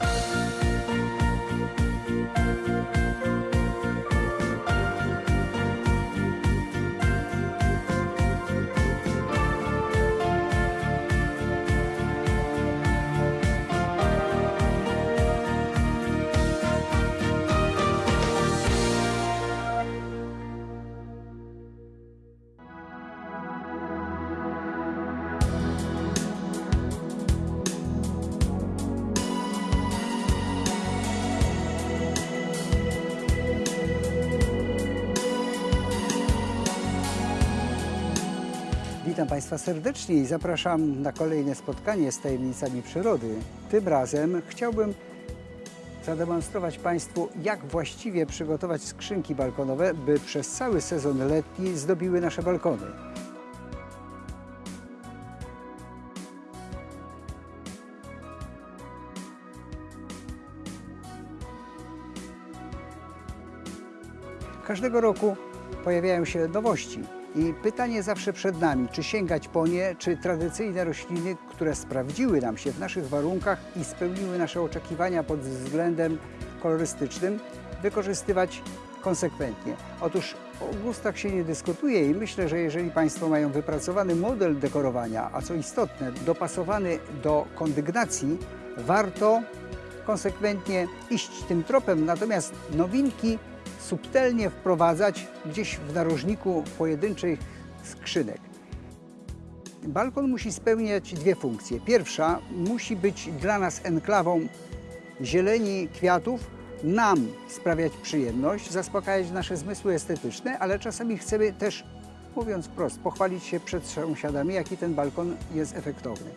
you Witam Państwa serdecznie i zapraszam na kolejne spotkanie z tajemnicami przyrody. Tym razem chciałbym zademonstrować Państwu, jak właściwie przygotować skrzynki balkonowe, by przez cały sezon letni zdobiły nasze balkony. Każdego roku pojawiają się nowości i pytanie zawsze przed nami, czy sięgać po nie, czy tradycyjne rośliny, które sprawdziły nam się w naszych warunkach i spełniły nasze oczekiwania pod względem kolorystycznym, wykorzystywać konsekwentnie. Otóż o gustach się nie dyskutuje i myślę, że jeżeli Państwo mają wypracowany model dekorowania, a co istotne, dopasowany do kondygnacji, warto konsekwentnie iść tym tropem, natomiast nowinki subtelnie wprowadzać gdzieś w narożniku pojedynczych skrzynek. Balkon musi spełniać dwie funkcje. Pierwsza musi być dla nas enklawą zieleni, kwiatów, nam sprawiać przyjemność, zaspokajać nasze zmysły estetyczne, ale czasami chcemy też, mówiąc wprost, pochwalić się przed sąsiadami, jaki ten balkon jest efektowny.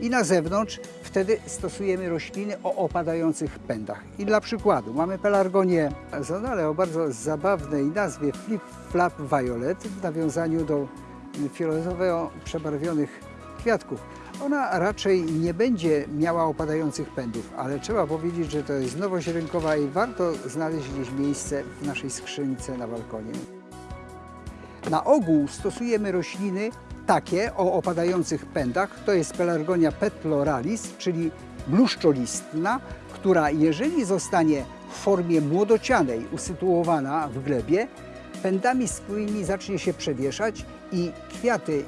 I na zewnątrz wtedy stosujemy rośliny o opadających pędach. I dla przykładu mamy pelargonię zonale o bardzo zabawnej nazwie Flip Flap Violet w nawiązaniu do fioletowo przebarwionych kwiatków. Ona raczej nie będzie miała opadających pędów, ale trzeba powiedzieć, że to jest nowość rynkowa i warto znaleźć gdzieś miejsce w naszej skrzynce na balkonie. Na ogół stosujemy rośliny takie o opadających pędach. To jest pelargonia petloralis, czyli bluszczolistna, która jeżeli zostanie w formie młodocianej usytuowana w glebie, pędami swoimi zacznie się przewieszać i kwiaty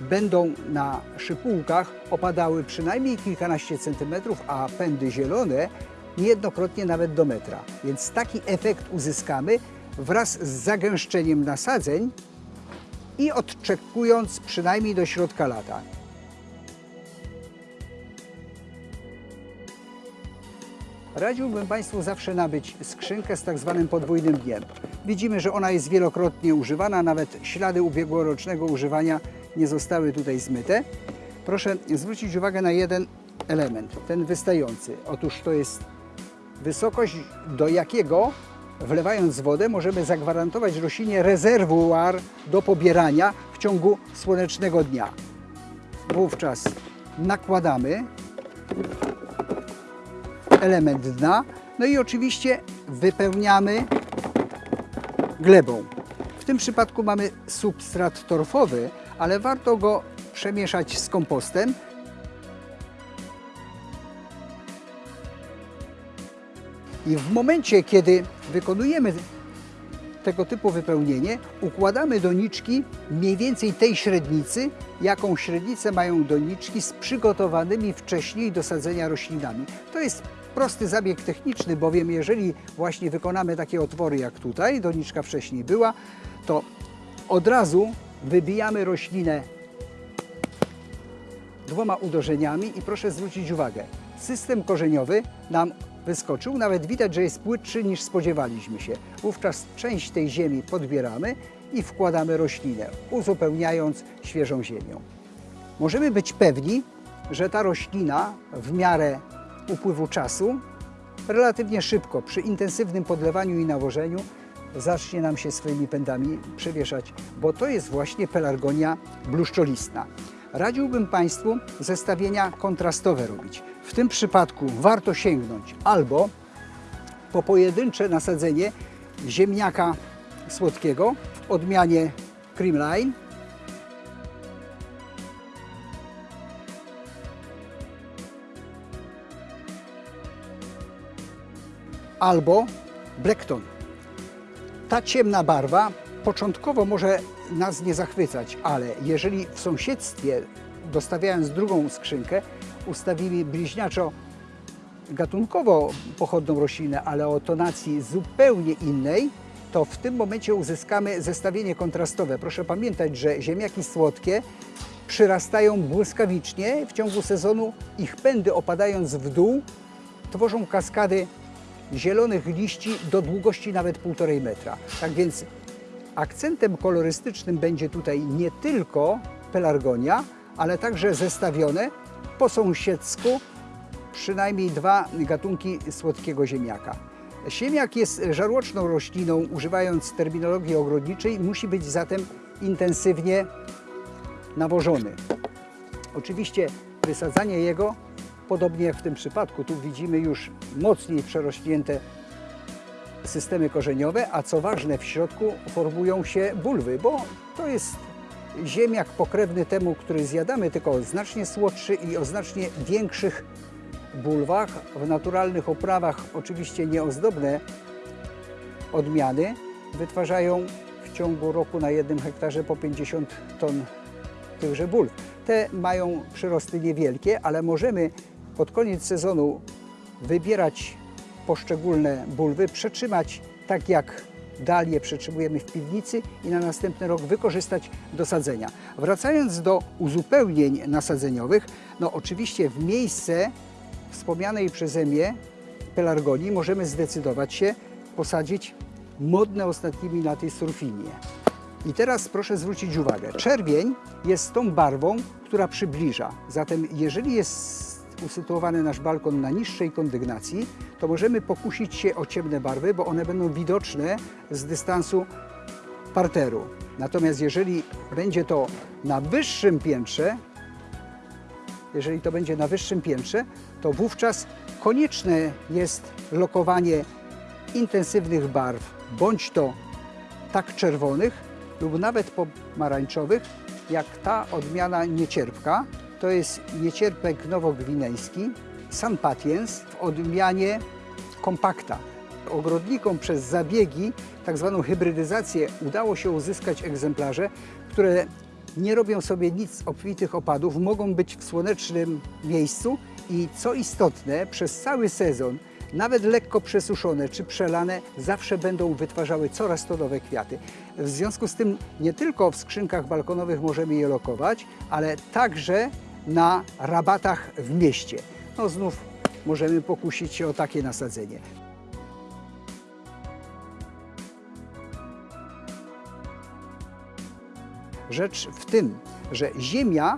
będą na szypułkach opadały przynajmniej kilkanaście centymetrów, a pędy zielone niejednokrotnie nawet do metra. Więc taki efekt uzyskamy wraz z zagęszczeniem nasadzeń i odczekując przynajmniej do środka lata. Radziłbym Państwu zawsze nabyć skrzynkę z tak zwanym podwójnym dniem. Widzimy, że ona jest wielokrotnie używana, nawet ślady ubiegłorocznego używania nie zostały tutaj zmyte. Proszę zwrócić uwagę na jeden element, ten wystający. Otóż to jest wysokość, do jakiego wlewając wodę możemy zagwarantować roślinie rezerwuar do pobierania w ciągu słonecznego dnia. Wówczas nakładamy element dna, no i oczywiście wypełniamy glebą. W tym przypadku mamy substrat torfowy, ale warto go przemieszać z kompostem. I w momencie, kiedy wykonujemy tego typu wypełnienie, układamy doniczki mniej więcej tej średnicy, jaką średnicę mają doniczki z przygotowanymi wcześniej do sadzenia roślinami. To jest prosty zabieg techniczny, bowiem jeżeli właśnie wykonamy takie otwory jak tutaj, doniczka wcześniej była, to od razu wybijamy roślinę dwoma uderzeniami i proszę zwrócić uwagę, system korzeniowy nam wyskoczył, nawet widać, że jest płytszy niż spodziewaliśmy się. Wówczas część tej ziemi podbieramy i wkładamy roślinę, uzupełniając świeżą ziemią. Możemy być pewni, że ta roślina w miarę upływu czasu relatywnie szybko, przy intensywnym podlewaniu i nawożeniu, zacznie nam się swoimi pędami przewieszać, bo to jest właśnie pelargonia bluszczolistna. Radziłbym Państwu zestawienia kontrastowe robić. W tym przypadku warto sięgnąć albo po pojedyncze nasadzenie ziemniaka słodkiego w odmianie Creamline, albo Blackton. Ta ciemna barwa początkowo może nas nie zachwycać, ale jeżeli w sąsiedztwie, dostawiając drugą skrzynkę, ustawimy bliźniaczo gatunkowo pochodną roślinę, ale o tonacji zupełnie innej, to w tym momencie uzyskamy zestawienie kontrastowe. Proszę pamiętać, że ziemniaki słodkie przyrastają błyskawicznie w ciągu sezonu. Ich pędy opadając w dół tworzą kaskady zielonych liści do długości nawet 1,5 metra. Tak więc akcentem kolorystycznym będzie tutaj nie tylko pelargonia, ale także zestawione po sąsiedzku przynajmniej dwa gatunki słodkiego ziemniaka. Ziemniak jest żarłoczną rośliną, używając terminologii ogrodniczej, musi być zatem intensywnie nawożony. Oczywiście wysadzanie jego, podobnie jak w tym przypadku, tu widzimy już mocniej przerośnięte systemy korzeniowe, a co ważne, w środku formują się bulwy, bo to jest ziemniak pokrewny temu, który zjadamy, tylko znacznie słodszy i o znacznie większych bulwach. W naturalnych oprawach, oczywiście nieozdobne odmiany, wytwarzają w ciągu roku na jednym hektarze po 50 ton tychże bulw. Te mają przyrosty niewielkie, ale możemy pod koniec sezonu wybierać poszczególne bulwy, przetrzymać tak jak dalie przetrzymujemy w piwnicy i na następny rok wykorzystać do sadzenia. Wracając do uzupełnień nasadzeniowych, no oczywiście w miejsce wspomnianej przeze mnie pelargonii możemy zdecydować się posadzić modne ostatnimi laty surfinie. I teraz proszę zwrócić uwagę, czerwień jest tą barwą, która przybliża. Zatem jeżeli jest usytuowany nasz balkon na niższej kondygnacji, to możemy pokusić się o ciemne barwy, bo one będą widoczne z dystansu parteru. Natomiast jeżeli będzie to na wyższym piętrze, jeżeli to będzie na wyższym piętrze, to wówczas konieczne jest lokowanie intensywnych barw, bądź to tak czerwonych lub nawet pomarańczowych, jak ta odmiana niecierpka. To jest niecierpek nowogwinejski, San Patiens w odmianie kompakta. Ogrodnikom przez zabiegi, tak zwaną hybrydyzację, udało się uzyskać egzemplarze, które nie robią sobie nic z obfitych opadów, mogą być w słonecznym miejscu i co istotne, przez cały sezon, nawet lekko przesuszone czy przelane, zawsze będą wytwarzały coraz to nowe kwiaty. W związku z tym nie tylko w skrzynkach balkonowych możemy je lokować, ale także na rabatach w mieście. No znów możemy pokusić się o takie nasadzenie. Rzecz w tym, że ziemia,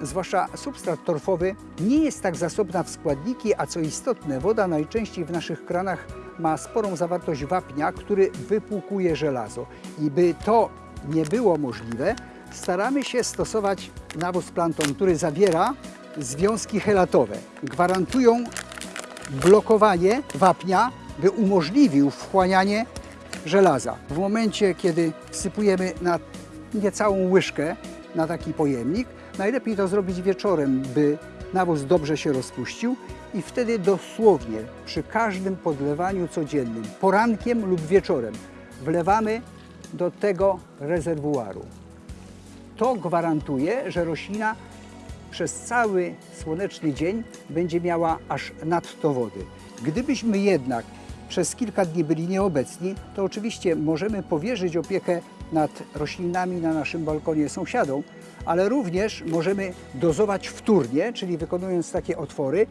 zwłaszcza substrat torfowy, nie jest tak zasobna w składniki, a co istotne, woda najczęściej w naszych kranach ma sporą zawartość wapnia, który wypłukuje żelazo. I by to nie było możliwe, staramy się stosować nawóz planton, który zawiera związki helatowe. Gwarantują blokowanie wapnia, by umożliwił wchłanianie żelaza. W momencie, kiedy wsypujemy na niecałą łyżkę na taki pojemnik, najlepiej to zrobić wieczorem, by nawóz dobrze się rozpuścił i wtedy dosłownie przy każdym podlewaniu codziennym, porankiem lub wieczorem, wlewamy do tego rezerwuaru. To gwarantuje, że roślina przez cały słoneczny dzień będzie miała aż nadto wody. Gdybyśmy jednak przez kilka dni byli nieobecni, to oczywiście możemy powierzyć opiekę nad roślinami na naszym balkonie sąsiadom, ale również możemy dozować wtórnie, czyli wykonując takie otwory,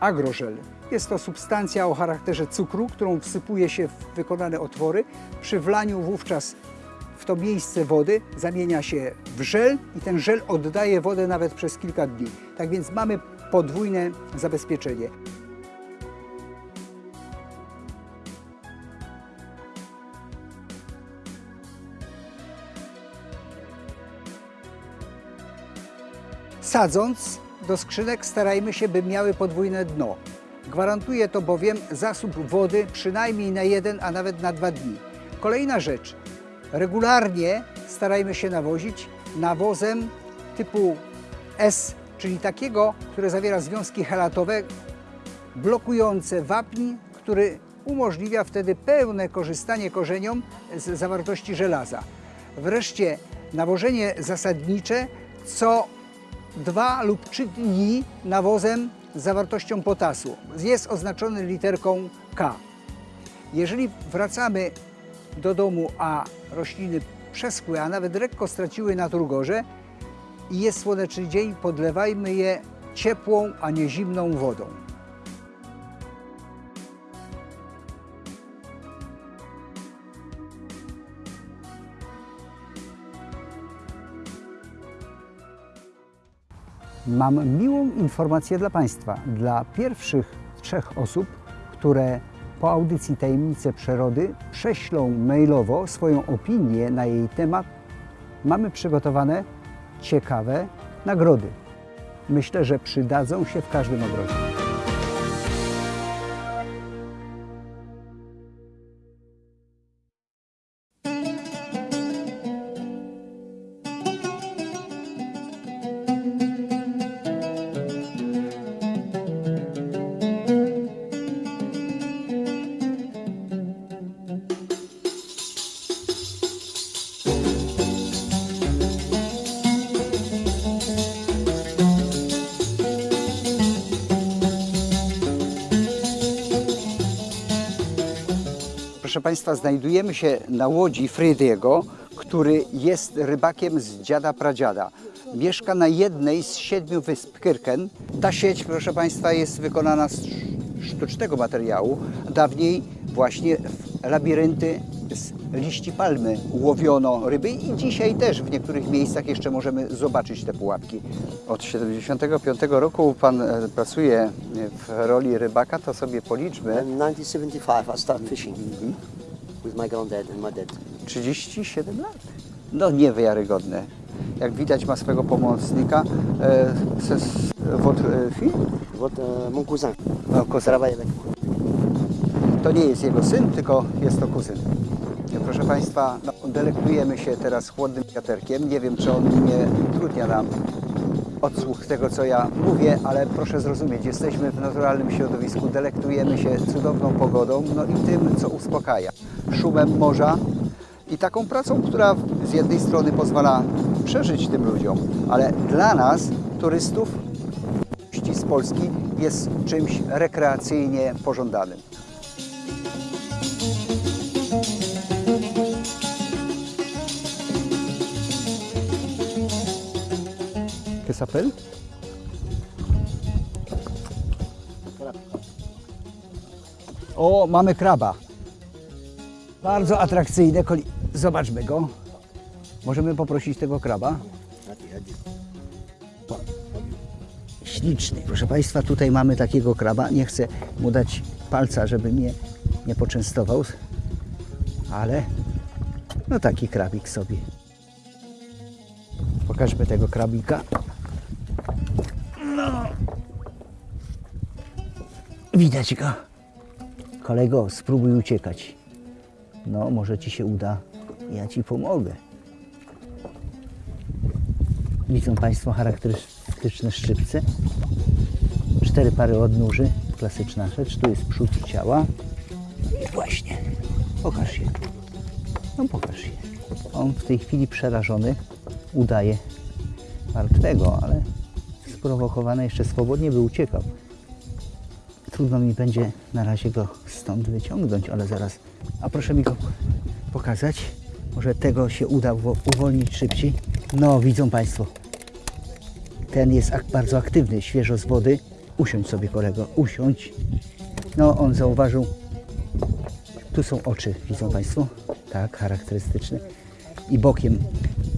agrożel. Jest to substancja o charakterze cukru, którą wsypuje się w wykonane otwory. Przy wlaniu wówczas w to miejsce wody zamienia się w żel i ten żel oddaje wodę nawet przez kilka dni. Tak więc mamy podwójne zabezpieczenie. Sadząc do skrzynek starajmy się, by miały podwójne dno. Gwarantuje to bowiem zasób wody przynajmniej na jeden, a nawet na dwa dni. Kolejna rzecz. Regularnie starajmy się nawozić nawozem typu S, czyli takiego, które zawiera związki helatowe, blokujące wapń, który umożliwia wtedy pełne korzystanie korzeniom z zawartości żelaza. Wreszcie nawożenie zasadnicze co dwa lub trzy dni nawozem z zawartością potasu. Jest oznaczony literką K. Jeżeli wracamy do domu, a rośliny przeschły, a nawet lekko straciły na turgorze i jest słoneczny dzień, podlewajmy je ciepłą, a nie zimną wodą. Mam miłą informację dla Państwa. Dla pierwszych trzech osób, które po audycji Tajemnice Przyrody prześlą mailowo swoją opinię na jej temat, mamy przygotowane ciekawe nagrody. Myślę, że przydadzą się w każdym ogrodzie. Państwa, znajdujemy się na łodzi Frydiego, który jest rybakiem z dziada pradziada. Mieszka na jednej z siedmiu wysp Kyrken. Ta sieć, proszę Państwa, jest wykonana z sztucznego materiału. Dawniej właśnie w labirynty z liści palmy łowiono ryby i dzisiaj też w niektórych miejscach jeszcze możemy zobaczyć te pułapki. Od 75 roku Pan e, pracuje w roli rybaka, to sobie policzmy. In 1975, I started fishing with my granddad and my dad. 37 lat. No niewiarygodne. Jak widać ma swego pomocnika. E, votre fille? Votre, mon cousin No, cousin. To nie jest jego syn, tylko jest to kuzyn. Proszę Państwa, no, delektujemy się teraz chłodnym wiaterkiem. Nie wiem, czy on nie utrudnia nam odsłuch tego, co ja mówię, ale proszę zrozumieć, jesteśmy w naturalnym środowisku, delektujemy się cudowną pogodą, no i tym, co uspokaja. Szumem morza i taką pracą, która z jednej strony pozwala przeżyć tym ludziom, ale dla nas, turystów, z Polski, jest czymś rekreacyjnie pożądanym. Que s'appelle O, mamy kraba. Bardzo atrakcyjne. koli- Zobaczmy go. Możemy poprosić tego kraba. Śliczny. Proszę Państwa, tutaj mamy takiego kraba. Nie chcę mu dać palca, żeby mnie nie poczęstował, ale no taki krabik sobie. Pokażmy tego krabika. No. Widać go. Kolego, spróbuj uciekać. No, może ci się uda. Ja ci pomogę. Widzą Państwo charakterystyczne szczypce. Cztery pary odnóży. Klasyczna rzecz. Tu jest przód ciała. I właśnie. Pokaż się. No pokaż się. On w tej chwili przerażony udaje martwego, ale sprowokowany jeszcze swobodnie by uciekał. Trudno mi będzie na razie go stąd wyciągnąć, ale zaraz. A proszę mi go pokazać. Może tego się uda uwo- uwolnić szybciej. No, widzą Państwo. Ten jest bardzo aktywny, świeżo z wody. Usiądź sobie, kolego, usiądź. No, on zauważył. Tu są oczy, widzą Państwo? Tak, charakterystyczne. I bokiem,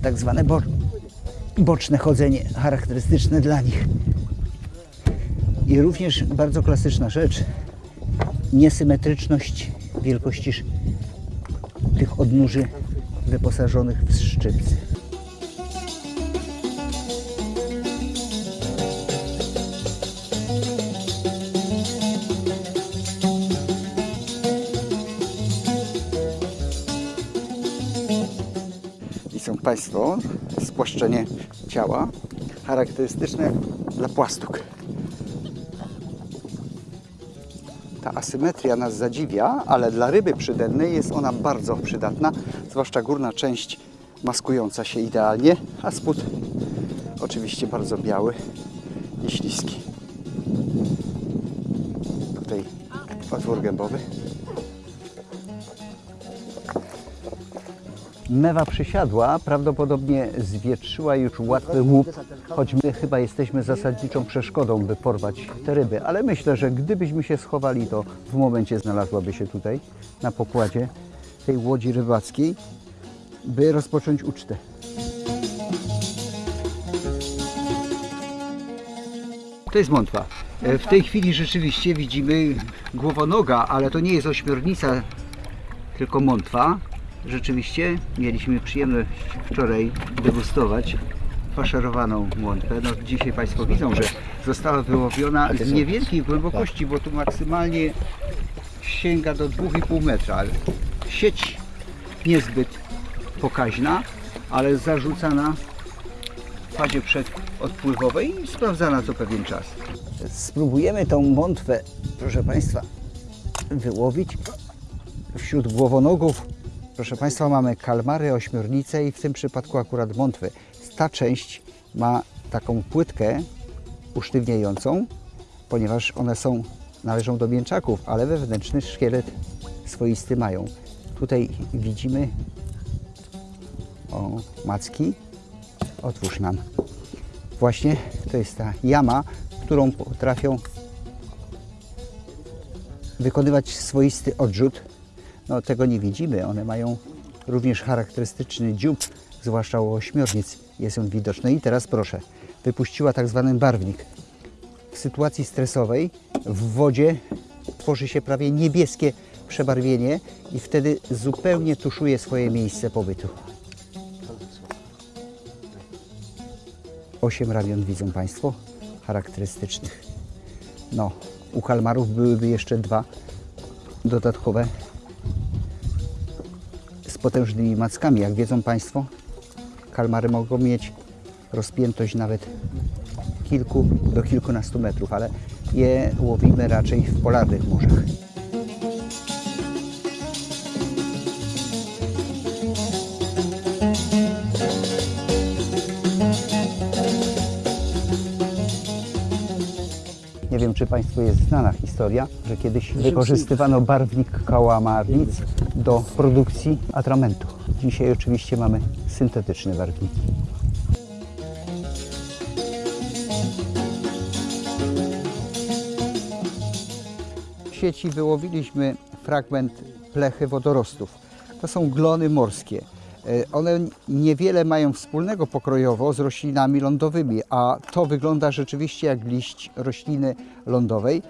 tak zwane bo boczne chodzenie, charakterystyczne dla nich. I również bardzo klasyczna rzecz, niesymetryczność wielkości tych odnóży wyposażonych w szczypce. Są Państwo spłaszczenie ciała charakterystyczne dla płastuk. Asymetria nas zadziwia, ale dla ryby przydennej jest ona bardzo przydatna, zwłaszcza górna część maskująca się idealnie, a spód oczywiście bardzo biały i śliski. Tutaj otwór gębowy. Mewa przysiadła, prawdopodobnie zwietrzyła już łatwy łup, choć my chyba jesteśmy zasadniczą przeszkodą, by porwać te ryby. Ale myślę, że gdybyśmy się schowali, to w momencie znalazłaby się tutaj na pokładzie tej łodzi rybackiej, by rozpocząć ucztę. To jest mątwa. E, W tej chwili rzeczywiście widzimy głowonoga, ale to nie jest ośmiornica, tylko mątwa. Rzeczywiście mieliśmy przyjemność wczoraj degustować faszerowaną mątwę. No, dzisiaj Państwo widzą, że została wyłowiona z niewielkiej głębokości, bo tu maksymalnie sięga do 2,5 metra. ale Sieć niezbyt pokaźna, ale zarzucana w fazie przedodpływowej i sprawdzana co pewien czas. Spróbujemy tą mątwę, proszę Państwa, wyłowić. Wśród głowonogów, proszę Państwa, mamy kalmary, ośmiornice i w tym przypadku akurat mątwy. Ta część ma taką płytkę usztywniającą, ponieważ one są, należą do mięczaków, ale wewnętrzny szkielet swoisty mają. Tutaj widzimy o, macki. Otwórz nam. Właśnie to jest ta jama, którą potrafią wykonywać swoisty odrzut. No tego nie widzimy. One mają również charakterystyczny dziób, zwłaszcza u ośmiornic jest on widoczny. I teraz proszę, wypuściła tak zwany barwnik. W sytuacji stresowej w wodzie tworzy się prawie niebieskie przebarwienie i wtedy zupełnie tuszuje swoje miejsce pobytu. Osiem ramion widzą Państwo charakterystycznych. No, u kalmarów byłyby jeszcze dwa dodatkowe potężnymi mackami. Jak wiedzą Państwo, kalmary mogą mieć rozpiętość nawet kilku do kilkunastu metrów, ale je łowimy raczej w polarnych morzach. Nie wiem, czy Państwu jest znana historia, że kiedyś wykorzystywano barwnik kałamarnic do produkcji atramentu. Dzisiaj oczywiście mamy syntetyczne barwniki. W sieci wyłowiliśmy fragment plechy wodorostów. To są glony morskie. E, One niewiele mają wspólnego pokrojowo z roślinami lądowymi, a to wygląda rzeczywiście jak liść rośliny lądowej.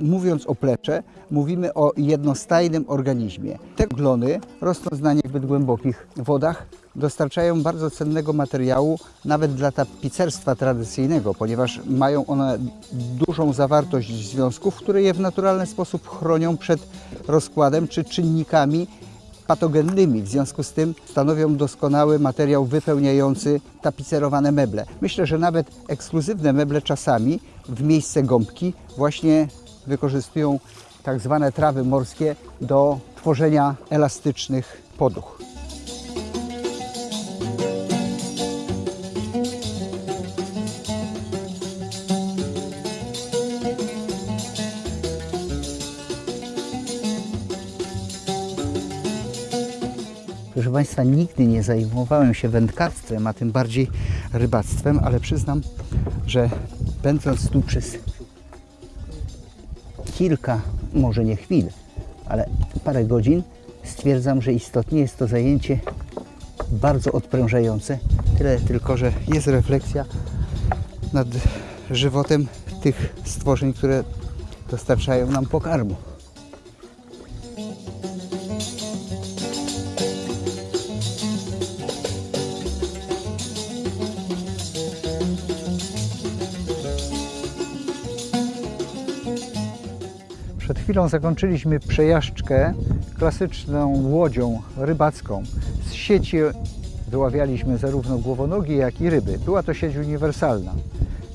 Mówiąc o plecze, mówimy o jednostajnym organizmie. Te glony, rosnąc na niezbyt głębokich wodach, dostarczają bardzo cennego materiału nawet dla tapicerstwa tradycyjnego, ponieważ mają one dużą zawartość związków, które je w naturalny sposób chronią przed rozkładem czy czynnikami patogennymi. W związku z tym stanowią doskonały materiał wypełniający tapicerowane meble. Myślę, że nawet ekskluzywne meble czasami w miejsce gąbki właśnie wykorzystują tak zwane trawy morskie do tworzenia elastycznych poduch. Państwa, nigdy nie zajmowałem się wędkarstwem, a tym bardziej rybactwem, ale przyznam, że będąc tu przez kilka, może nie chwil, ale parę godzin, stwierdzam, że istotnie jest to zajęcie bardzo odprężające. Tyle tylko, że jest refleksja nad żywotem tych stworzeń, które dostarczają nam pokarmu. Chwilą zakończyliśmy przejażdżkę klasyczną łodzią rybacką. Z sieci wyławialiśmy zarówno głowonogi, jak i ryby. Była to sieć uniwersalna.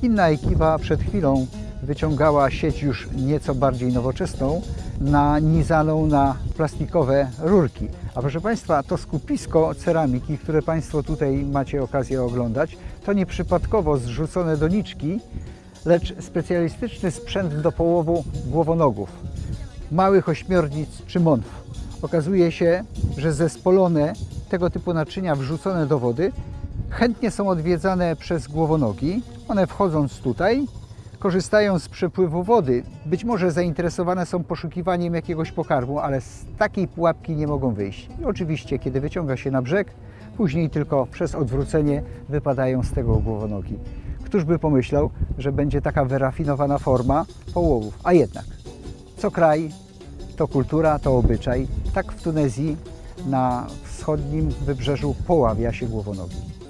Inna ekipa przed chwilą wyciągała sieć już nieco bardziej nowoczesną, nanizaną na plastikowe rurki. A proszę Państwa, to skupisko ceramiki, które Państwo tutaj macie okazję oglądać, to nieprzypadkowo zrzucone doniczki, lecz specjalistyczny sprzęt do połowu głowonogów, małych ośmiornic czy monf. Okazuje się, że zespolone tego typu naczynia wrzucone do wody chętnie są odwiedzane przez głowonogi. One wchodząc tutaj, korzystają z przepływu wody. Być może zainteresowane są poszukiwaniem jakiegoś pokarmu, ale z takiej pułapki nie mogą wyjść. I oczywiście, kiedy wyciąga się na brzeg, później tylko przez odwrócenie wypadają z tego głowonogi. Któż by pomyślał, że będzie taka wyrafinowana forma połowów? A jednak, co kraj, to kultura, to obyczaj. Tak w Tunezji na wschodnim wybrzeżu poławia się głowonogi.